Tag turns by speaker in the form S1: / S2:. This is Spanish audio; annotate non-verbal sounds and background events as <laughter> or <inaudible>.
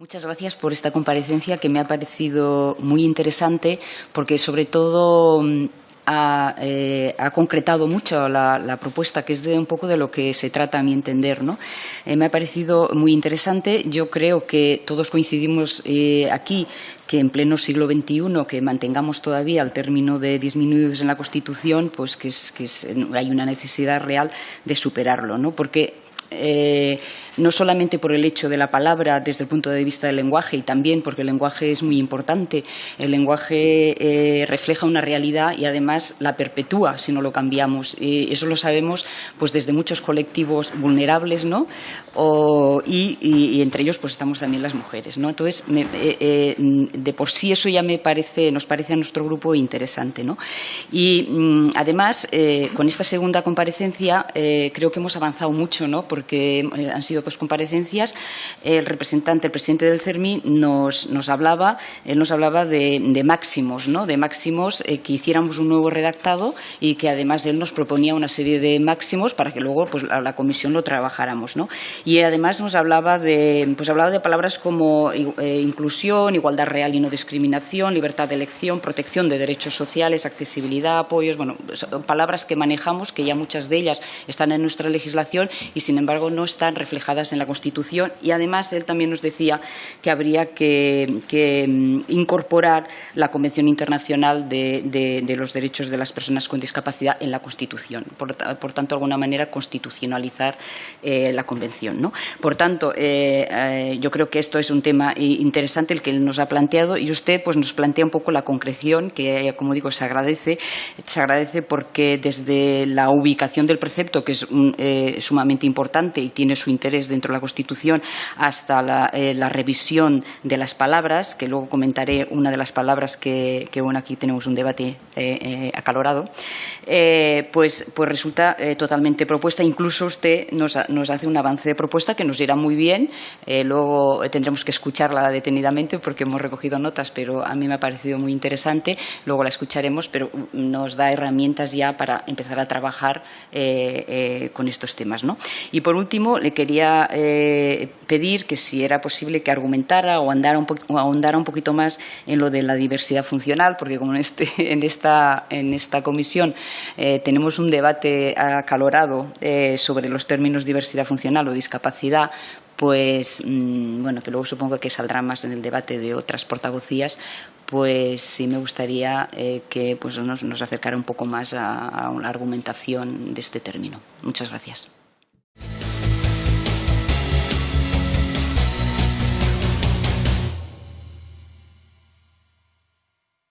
S1: Muchas gracias por esta comparecencia que me ha parecido muy interesante porque sobre todo mm, eh, ha, concretado mucho la, propuesta, que es de un poco de lo que se trata a mi entender. ¿no? Eh, me ha parecido muy interesante. Yo creo que todos coincidimos eh, aquí que en pleno siglo XXI que mantengamos todavía el término de disminuidos en la Constitución, pues que, hay una necesidad real de superarlo, ¿no? porque no solamente por el hecho de la palabra desde el punto de vista del lenguaje y también porque el lenguaje es muy importante. El lenguaje eh, refleja una realidad y además la perpetúa si no lo cambiamos. Y eso lo sabemos pues desde muchos colectivos vulnerables ¿no? y, entre ellos pues estamos también las mujeres. ¿no? Entonces, eh, eh, de por sí eso ya me parece, nos parece a nuestro grupo interesante. ¿no? Y mm, además, con esta segunda comparecencia creo que hemos avanzado mucho ¿no? porque han sido comparecencias, el representante, el presidente del CERMI, nos, nos hablaba, él nos hablaba de, máximos, ¿no? de máximos eh, que hiciéramos un nuevo redactado y que además él nos proponía una serie de máximos para que luego pues, la comisión lo trabajáramos. ¿no? Y además nos hablaba de, pues, hablaba de palabras como eh, inclusión, igualdad real y no discriminación, libertad de elección, protección de derechos sociales, accesibilidad, apoyos, bueno, palabras que manejamos, que ya muchas de ellas están en nuestra legislación y, sin embargo, no están reflejadas en la Constitución y además él también nos decía que habría que, mm, incorporar la Convención Internacional de, los Derechos de las Personas con Discapacidad en la Constitución. Por, tanto, de alguna manera constitucionalizar eh, la Convención. ¿no? Por tanto, eh, eh, yo creo que esto es un tema interesante el que él nos ha planteado y usted pues, nos plantea un poco la concreción que, como digo, se agradece. Se agradece porque desde la ubicación del precepto, que es sumamente importante y tiene su interés dentro de la Constitución hasta eh, la, revisión de las palabras, que luego comentaré una de las palabras que, bueno, aquí tenemos un debate eh, eh, acalorado, pues, pues resulta totalmente propuesta. Incluso usted nos, hace un avance de propuesta que nos irá muy bien. luego tendremos que escucharla detenidamente porque hemos recogido notas, pero a mí me ha parecido muy interesante. Luego la escucharemos, pero nos da herramientas ya para empezar a trabajar con estos temas. ¿no? Por último, le quería eh, pedir que si era posible que argumentara o andara un ahondara un poquito más en lo de la diversidad funcional, porque como en, este, <laughs> en, esta, en esta comisión eh, tenemos un debate acalorado eh, sobre los términos diversidad funcional o discapacidad, pues mm, bueno, que luego supongo que saldrá más en el debate de otras portavocías, pues sí me gustaría que pues nos, acercara un poco más a la argumentación de este término. Muchas gracias.